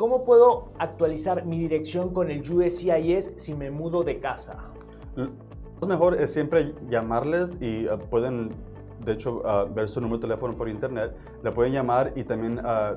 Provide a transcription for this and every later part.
¿cómo puedo actualizar mi dirección con el USCIS si me mudo de casa? Lo mejor es siempre llamarles y uh, pueden, de hecho, uh, ver su número de teléfono por internet. Le pueden llamar y también uh,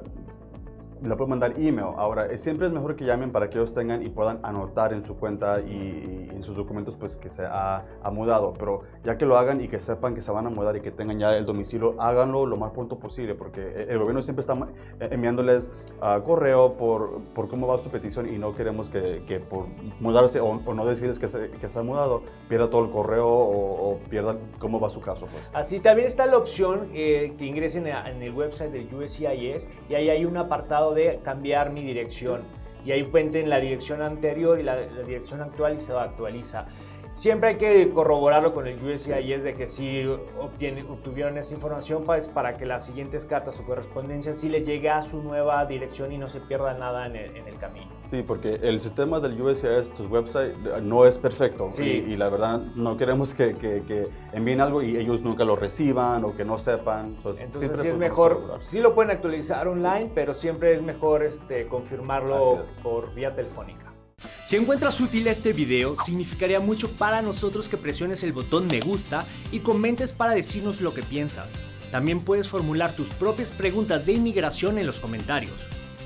le pueden mandar email. Ahora, siempre es mejor que llamen para que ellos tengan y puedan anotar en su cuenta y, en sus documentos pues que se ha, mudado. Pero ya que lo hagan y que sepan que se van a mudar y que tengan ya el domicilio, háganlo lo más pronto posible porque el gobierno siempre está enviándoles uh, correo por, por, cómo va su petición y no queremos que, que por mudarse o, no decirles que se, que se, ha mudado, pierda todo el correo o, pierda cómo va su caso. Pues. Así también está la opción eh, que ingresen en el website del USCIS y ahí hay un apartado de cambiar mi dirección. Y ahí en la dirección anterior y la, la dirección actual y se actualiza. Siempre hay que corroborarlo con el USCIS de que si obtuvieron esa información pues, para que las siguientes cartas o correspondencias sí les llegue a su nueva dirección y no se pierda nada en el, camino. Sí, porque el sistema del USCIS, su website, no es perfecto y, la verdad no queremos que, que, envíen algo y ellos nunca lo reciban o que no sepan. Entonces sí es mejor, sí lo pueden actualizar online, pero siempre es mejor este, confirmarlo por vía telefónica. Si encuentras útil este video, significaría mucho para nosotros que presiones el botón me gusta y comentes para decirnos lo que piensas. También puedes formular tus propias preguntas de inmigración en los comentarios.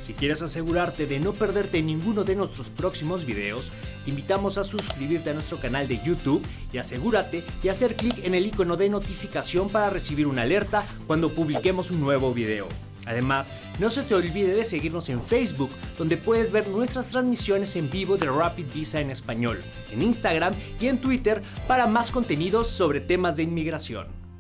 Si quieres asegurarte de no perderte ninguno de nuestros próximos videos, te invitamos a suscribirte a nuestro canal de YouTube y asegúrate de hacer clic en el icono de notificación para recibir una alerta cuando publiquemos un nuevo video. Además, no se te olvide de seguirnos en Facebook, donde puedes ver nuestras transmisiones en vivo de Rapid Visa en español, en Instagram y en Twitter para más contenidos sobre temas de inmigración.